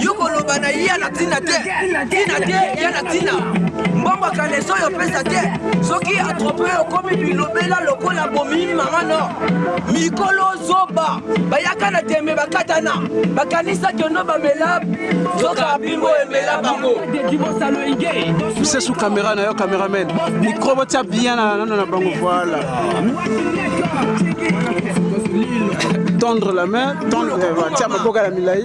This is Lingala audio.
yo koloba na ye na ntina te ntina te ya na ntina mbongo kaleso oyo opesa te soki atrope okomi bilobela lokola bomimi mama no mikolo zoba bayaka na tembe bakatana bakanisaki ono bamela soka bimbo emela bango sesu kamera na yo cameraman mikro botya bien na nano na bango voila tendre la main tendre tia maboko na milai